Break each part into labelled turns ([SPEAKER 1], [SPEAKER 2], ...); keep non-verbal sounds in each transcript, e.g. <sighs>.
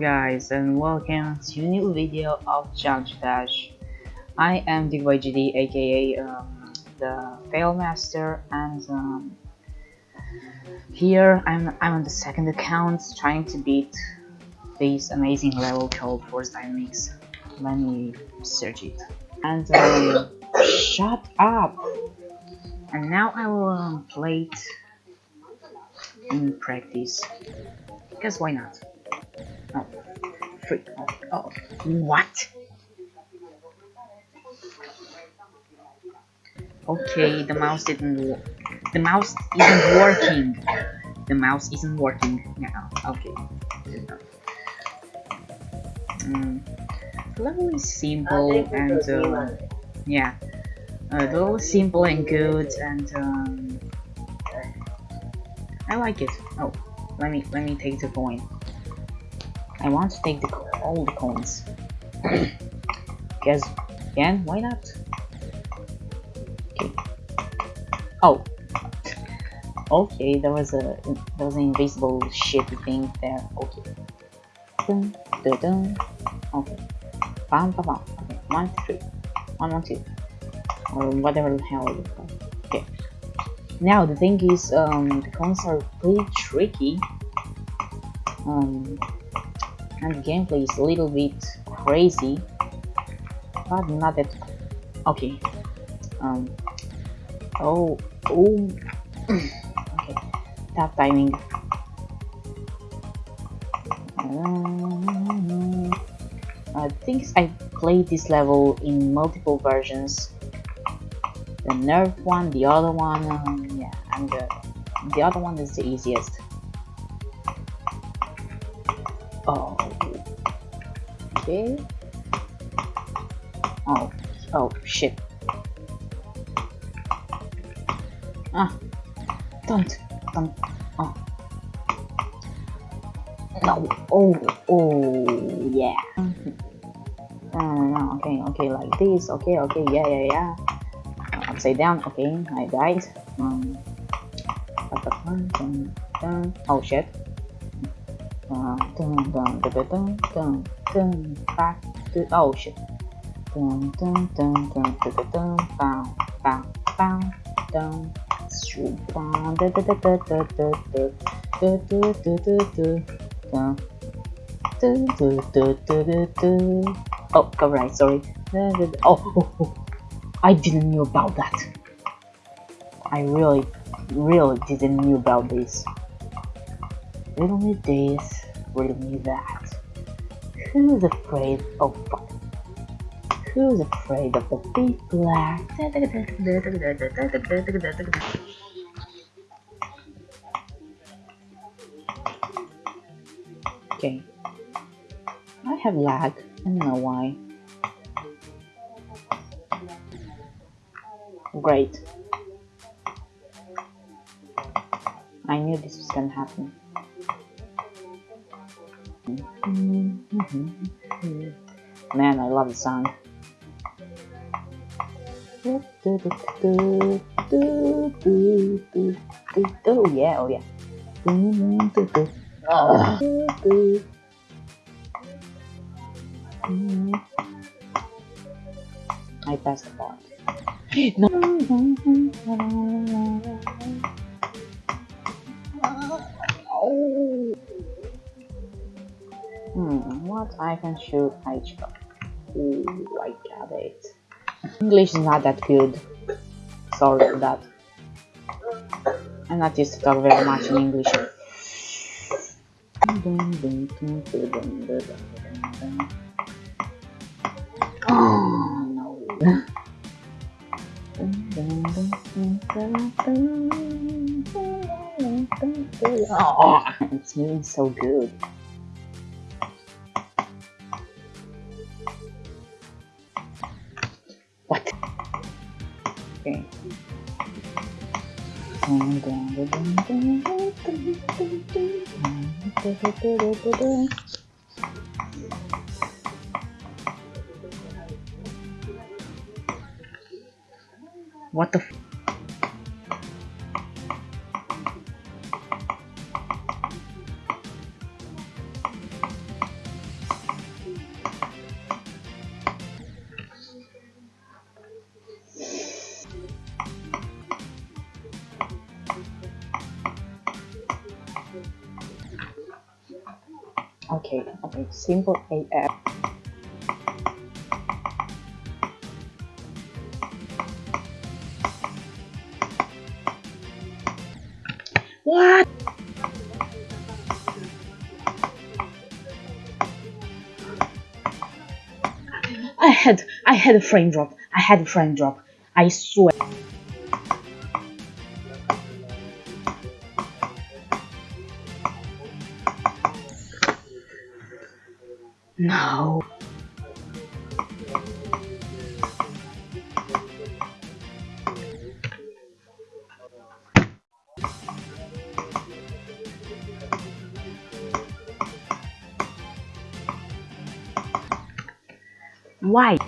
[SPEAKER 1] Guys and welcome to a new video of Challenge Dash. I am DigboyGD aka um, the Fail Master and um, here I'm, I'm on the second account trying to beat this amazing level called Force Dynamics. Let me search it. And um, <coughs> shut up! And now I will um, play it in practice. Because why not? Freak. Oh, what? Okay, the mouse didn't work. The mouse isn't working. The mouse isn't working now. Okay. Mm, level is simple and uh, yeah, uh, the level is simple and good and um, I like it. Oh, let me let me take the coin. I want to take the all the coins. <clears throat> Because again, why not? Okay. Oh. Okay, there was a there was an invisible shit thing there. Okay. Dun, dun, dun. Okay. Bam, bam, bam. Okay. One, three. One, one, two. Or whatever the hell it is. Okay. Now the thing is, um, the coins are pretty tricky. Um, and the gameplay is a little bit crazy but not that okay. Um oh oh <clears throat> okay tap timing. Um, uh, things I played this level in multiple versions. The nerf one the other one um, yeah and the, the other one is the easiest. Oh. Okay. Oh. Oh, shit. Ah. Don't. Don't. Oh. No. Oh. Oh. Yeah. Uh, okay, okay, like this. Okay, okay, yeah, yeah, yeah. Upside down. Okay, I died. Um. Oh shit dun dun dun dun dun dun dun back to oh shit dun dun dun dun dun dun dun bow bow bow dun swoop down da da da da da da da da da da da da dun da da da da da da oh copyright sorry oh, oh, oh I didn't know about that I really really didn't know about this riddle me this, riddle me that. Who's afraid of fuck? Who's afraid of the big black? Okay. I have lag, I don't know why. Great. I knew this was gonna happen. Man, I love the song. Oh yeah, oh yeah. I passed the part. No. Oh. Hmm, what I can shoot I got. Ooh, I got it. English is not that good. Sorry for that. I'm not used to talk very much in English. Oh. Oh, it's moving so good. Okay. What the Okay, okay, simple AF. What? I had I had a frame drop. I had a frame drop. I swear. Why?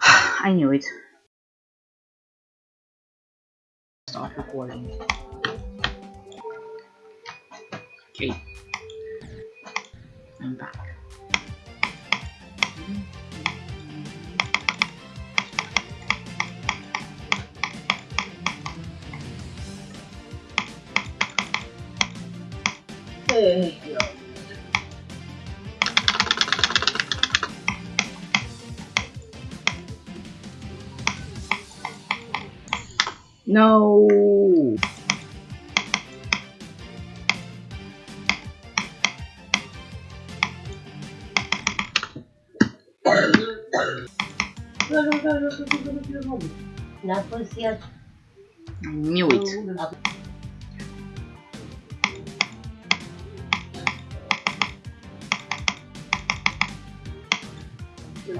[SPEAKER 1] <sighs> I knew it. Start recording. Okay. I'm back.
[SPEAKER 2] Não. Não. não, não, não, não, não, não, não.
[SPEAKER 1] Não conhecia. Newit.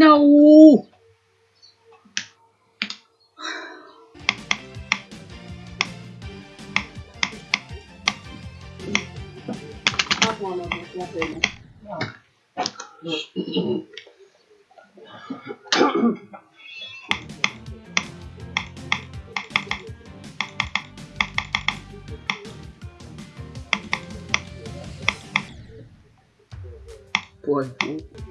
[SPEAKER 1] No.
[SPEAKER 2] Acum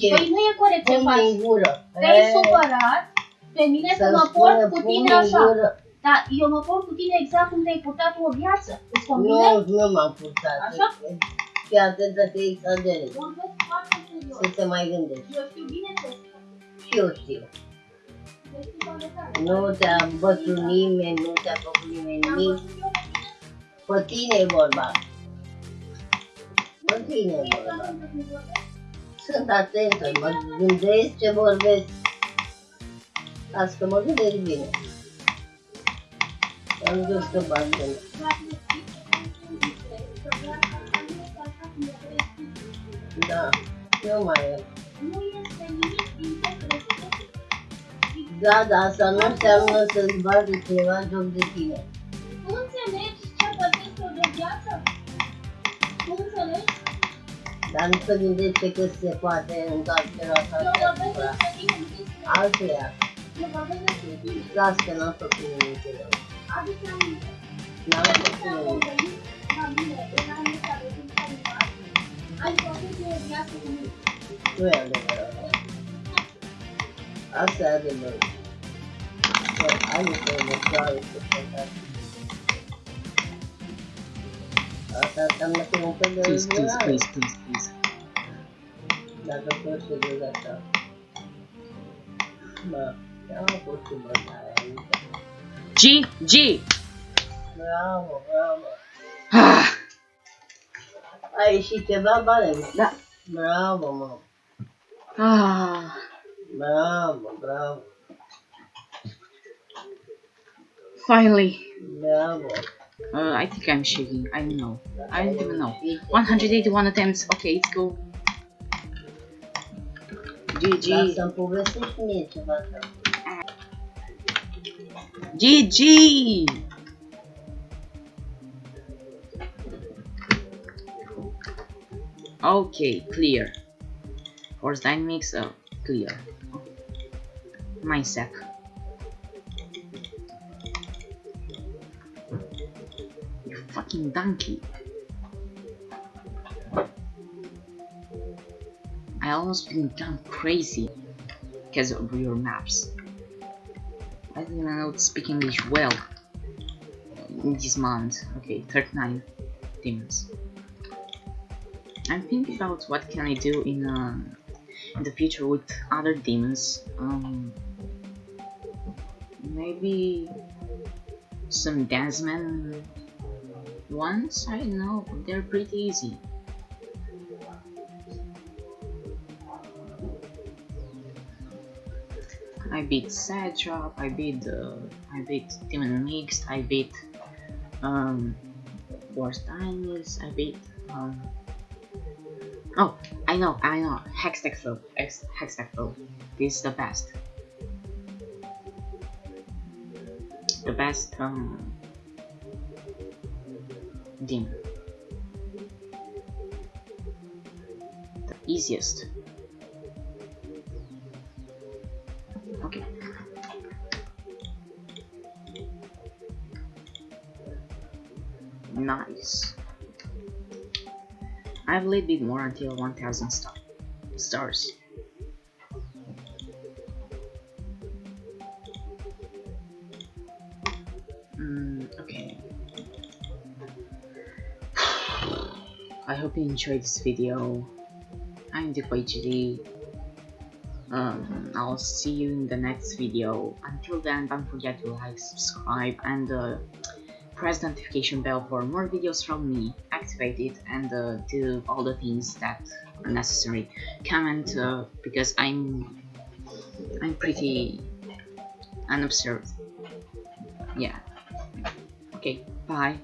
[SPEAKER 2] Păi ai văzut ce
[SPEAKER 3] Păi nu e corect ce
[SPEAKER 2] pumni
[SPEAKER 3] faci.
[SPEAKER 2] în gură.
[SPEAKER 3] Te-ai
[SPEAKER 2] E,
[SPEAKER 3] supărat pe mine că
[SPEAKER 2] să-mi
[SPEAKER 3] mă
[SPEAKER 2] spună
[SPEAKER 3] port cu
[SPEAKER 2] pumni
[SPEAKER 3] tine
[SPEAKER 2] în
[SPEAKER 3] așa.
[SPEAKER 2] gură.
[SPEAKER 3] Dar eu mă port cu tine exact cum te-ai purtat tu o viață. Îți convine?
[SPEAKER 2] Nu, nu m-am purtat.
[SPEAKER 3] Așa?
[SPEAKER 2] Și atentă că exagerezi.
[SPEAKER 3] Vorbesc foarte serios.
[SPEAKER 2] Să te mai gândești.
[SPEAKER 3] Eu știu bine ce spun.
[SPEAKER 2] Și eu știu.
[SPEAKER 3] Deci tu mă lăsat.
[SPEAKER 2] Nu te-a bătut nimeni, nu te-a făcut nimeni
[SPEAKER 3] Am
[SPEAKER 2] nimic.
[SPEAKER 3] văzut eu pe tine.
[SPEAKER 2] Pe tine e vorba. Pe tine e
[SPEAKER 3] Ești
[SPEAKER 2] vorba. Sunt atentă, mă gândesc ce vorbesc. Las că mă gândesc bine. Am dus că
[SPEAKER 3] bagă.
[SPEAKER 2] Da, nu mai e. Da, da, asta nu înseamnă să-ți bagi ceva joc de tine. Dar nu se gândește că se poate întoarce la asta. Altuia. Las că n-am făcut nimic rău. N-am făcut nimic. Nu e adevărat. Asta e adevărat. Ai nevoie de soare să faci. I'm looking open the
[SPEAKER 1] please, please, please, please, please.
[SPEAKER 2] That's a
[SPEAKER 1] G, G!
[SPEAKER 2] Bravo, bravo.
[SPEAKER 1] ah,
[SPEAKER 2] Aí, Chico, é
[SPEAKER 1] babado.
[SPEAKER 2] Bravo, mano.
[SPEAKER 1] Ah.
[SPEAKER 2] Bravo, bravo.
[SPEAKER 1] Finally.
[SPEAKER 2] Bravo.
[SPEAKER 1] Uh, I think I'm shaking. I don't know. I don't even know. 181 attempts. Okay, let's go. GG. GG. Okay, clear. Force dynamics, uh, clear. Mindset. You donkey. I almost been gone crazy because of your maps. I didn't know to speak English well in this month. Okay, 39 demons. I'm thinking about what can I do in um, in the future with other demons. Um, maybe some danceman ones. I know. They're pretty easy. I beat Sad Drop, I beat uh, I beat Demon Mixed, I beat um Force Dynamics, I beat um Oh, I know, I know, Hextech Flow, Hex Hextech Flow. This is the best. The best um demon. The easiest. Okay. Nice. I have a little bit more until 1000 star stars. Hope you enjoyed this video. I'm DeFoyGD. Um, I'll see you in the next video. Until then, don't forget to like, subscribe, and uh, press the notification bell for more videos from me. Activate it and uh, do all the things that are necessary. Comment uh, because I'm I'm pretty unobserved. Yeah. Okay. Bye.